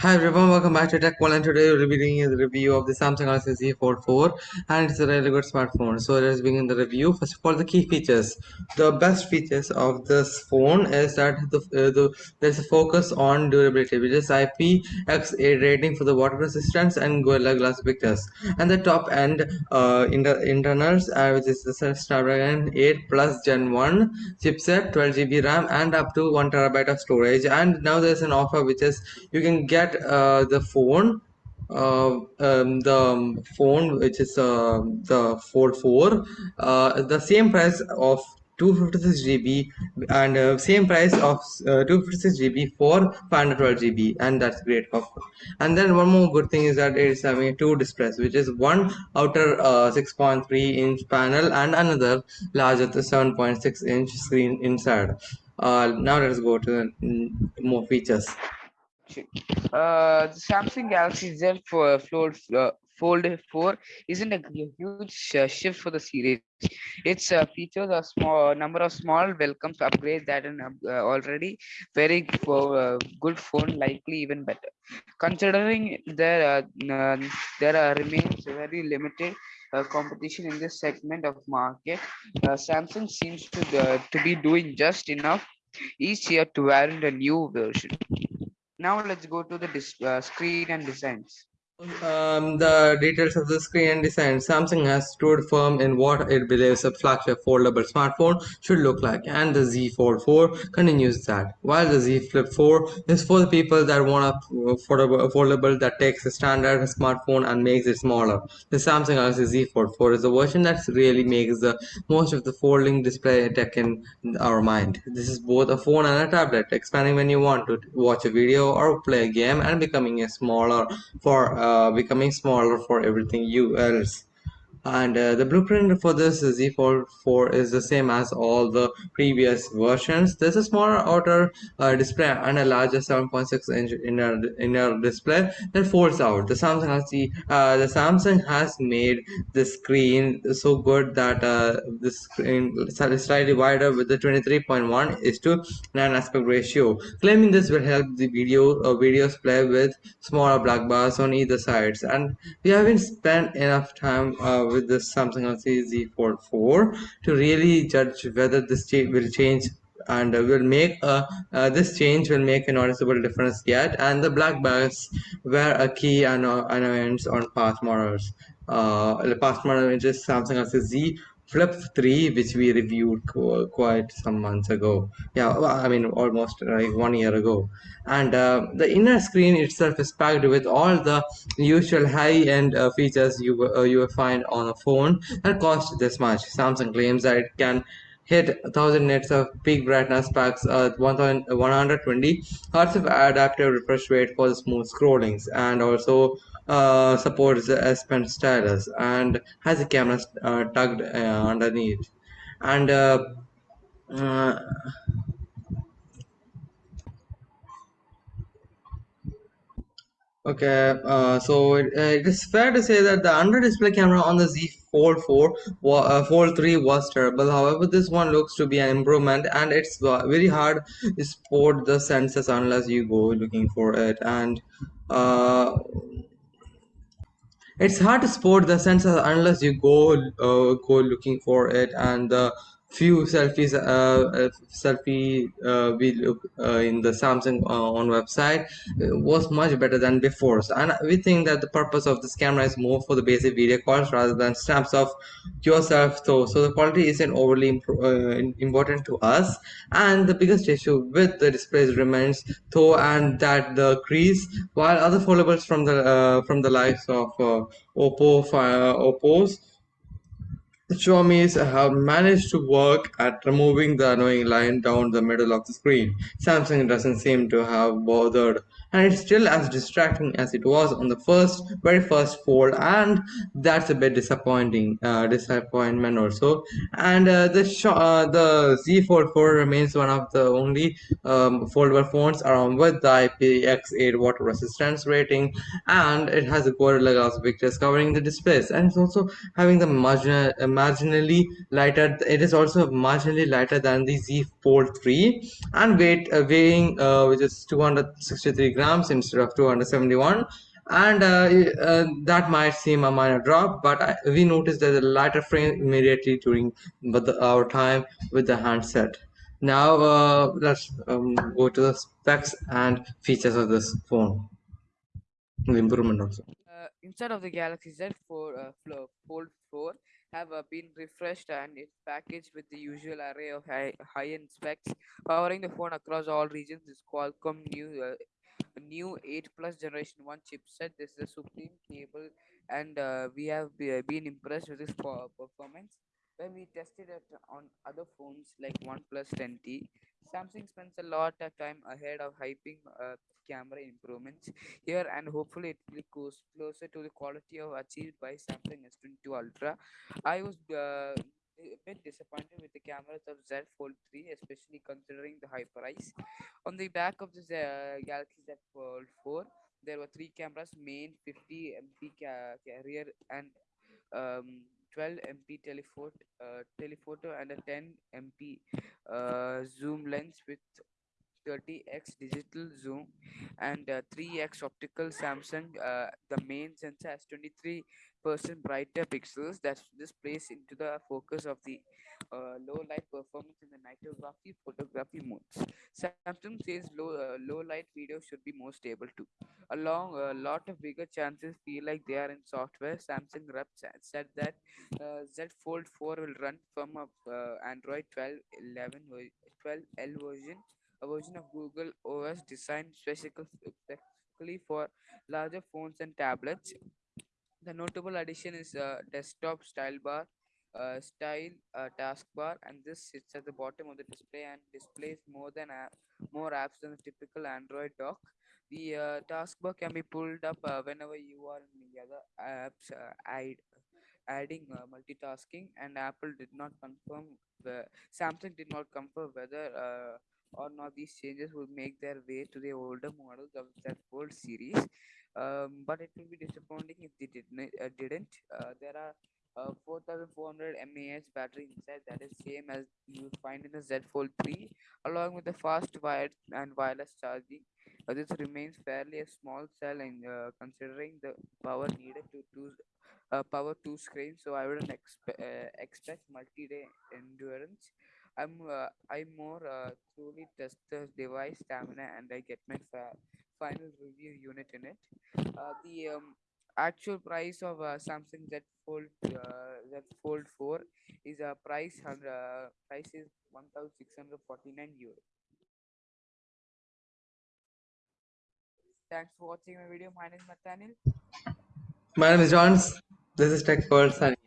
Hi everyone, welcome back to Tech Wall and today we'll be doing a review of the Samsung Galaxy Z Fold 4 and it's a really good smartphone. So let's begin the review. First of all, the key features. The best features of this phone is that the, uh, the there's a focus on durability which is IPX8 rating for the water resistance and Gorilla Glass Victus. And the top end uh, inter internals uh, which is the Snapdragon 8 Plus Gen 1 chipset, 12GB RAM and up to 1TB of storage. And now there's an offer which is you can get get uh, the phone uh, um, the phone which is uh, the Fold 4 uh, the same price of 256 GB and uh, same price of uh, 256 GB for 512 GB and that's great. Offer and then one more good thing is that it's having two displays which is one outer uh, 6.3 inch panel and another larger 7.6 inch screen inside. Now let's go to the mm, more features uh, the Samsung Galaxy Z Fold, uh, Fold 4 isn't a huge shift for the series. Its uh, features a small number of small welcomes upgrade that an uh, already very uh, good phone likely even better. Considering there uh, there remains very limited uh, competition in this segment of market, uh, Samsung seems to to be doing just enough each year to warrant a new version. Now let's go to the uh, screen and designs. Um, the details of the screen design. Samsung has stood firm in what it believes a flagship foldable smartphone should look like, and the Z Fold 4 continues that. While the Z Flip 4 is for the people that want a foldable, foldable that takes a standard smartphone and makes it smaller. The Samsung Galaxy Z Fold 4 is a version that really makes the most of the folding display tech in our mind. This is both a phone and a tablet, expanding when you want to watch a video or play a game, and becoming a smaller for uh, Uh, becoming smaller for everything you else and uh, the blueprint for this Z Fold 4 is the same as all the previous versions. There's a smaller outer uh, display and a larger 7.6 inch inner inner display that folds out. The Samsung has the, uh, the Samsung has made the screen so good that uh, the screen is slightly wider with the 23.1 is to 9 aspect ratio. Claiming this will help the video uh, videos play with smaller black bars on either sides. And we haven't spent enough time uh, with the Samsung Galaxy Z Fold 4 to really judge whether this will change and will make a uh, this change will make a noticeable difference yet. And the black bars were a key annoyance on past models. Uh, the past model is Samsung Galaxy Z Flip 3 which we reviewed quite some months ago. Yeah I mean almost like one year ago. And uh, the inner screen itself is packed with all the usual high-end uh, features you uh, you will find on a phone that cost this much. Samsung claims that it can hit 1000 nits of peak brightness packs at 120 hertz of adaptive refresh rate for the smooth scrollings. And also uh, supports the S Pen stylus and has a camera uh, tucked uh, underneath and uh, uh, Okay, uh, so it, it is fair to say that the under display camera on the Z Fold 4, uh, Fold 3 was terrible. However, this one looks to be an improvement and it's very hard to spot the sensors unless you go looking for it. And uh, it's hard to spot the sensor unless you go uh, go looking for it and the few selfies uh, uh selfie uh, we look uh, in the samsung uh, on website uh, was much better than before. So, and we think that the purpose of this camera is more for the basic video calls rather than snaps of yourself. Though so the quality isn't overly important to us. And the biggest issue with the displays remains though and that the crease while other foldables from the uh from the likes of oppo oppo's the have managed to work at removing the annoying line down the middle of the screen. Samsung doesn't seem to have bothered and it's still as distracting as it was on the first very first fold and that's a bit disappointing uh, disappointment also. And uh, the uh, the Z Fold 4 remains one of the only um, foldable phones around with the IPX8 water resistance rating and it has a Gorilla Glass Victus covering the displays. And it's also having the marginal, uh, marginally lighter it is also marginally lighter than the Z Fold 3 and weight uh, weighing uh, which is 263 grams instead of 271 and uh, uh, that might seem a minor drop but I, we noticed there's a lighter frame immediately during the, our time with the handset. Now uh, let's um, go to the specs and features of this phone. The improvement also. Uh, inside of the Galaxy Z Fold, uh, Fold 4 have uh, been refreshed and it's packaged with the usual array of high, high-end specs, powering the phone across all regions. This Qualcomm new uh, new 8 plus generation 1 chipset. This is a supreme cable, and uh, we have been impressed with per- performance. When we tested it on other phones like OnePlus 10T, Samsung spends a lot of time ahead of hyping uh, camera improvements here and hopefully it will go closer to the quality of achieved by Samsung S22 Ultra. I was uh, a bit disappointed with the cameras of Z Fold 3, especially considering the high price. On the back of the Z- Galaxy Z Fold 4, there were three cameras: main 50 MP ca- rear and um, 12 MP telephoto, uh, telephoto and a 10 MP uh, zoom lens with 30x digital zoom and uh, 3x optical samsung uh, the main sensor has 23 percent brighter pixels that this into the focus of the uh, low light performance in the nightography photography modes. Samsung says low uh, low light video should be more stable too. Along a lot of bigger chances feel like they are in software. Samsung rep said that uh, z fold 4 will run from a uh, android 12 11 12 L version a version of Google OS designed specifically for larger phones and tablets. The notable addition is a desktop style bar, uh, style uh, taskbar, and this sits at the bottom of the display and displays more than more apps than the typical Android dock. The uh, taskbar can be pulled up uh, whenever you are in the other apps, uh, add, adding uh, multitasking. And Apple did not confirm. The, Samsung did not confirm whether uh, or not these changes will make their way to the older models of that Fold series. Um, but it will be disappointing if they didn't. Uh, didn't. Uh, there are uh, 4400 mAh battery inside that is same as you find in the Z Fold 3, along with the fast wired and wireless charging. Uh, this remains fairly a small cell in uh, considering the power needed to uh, power two screens. So I wouldn't expe- uh, expect multi-day endurance. I'm uh, I more uh, truly test the device stamina and I get my fa- final review unit in it. Uh, the um, actual price of uh, Samsung Z Fold uh, Z Fold 4 is a price hundred uh, price is 1649 euro. Thanks for watching my video. My name is Nathaniel. my name is Johns this is tech world signing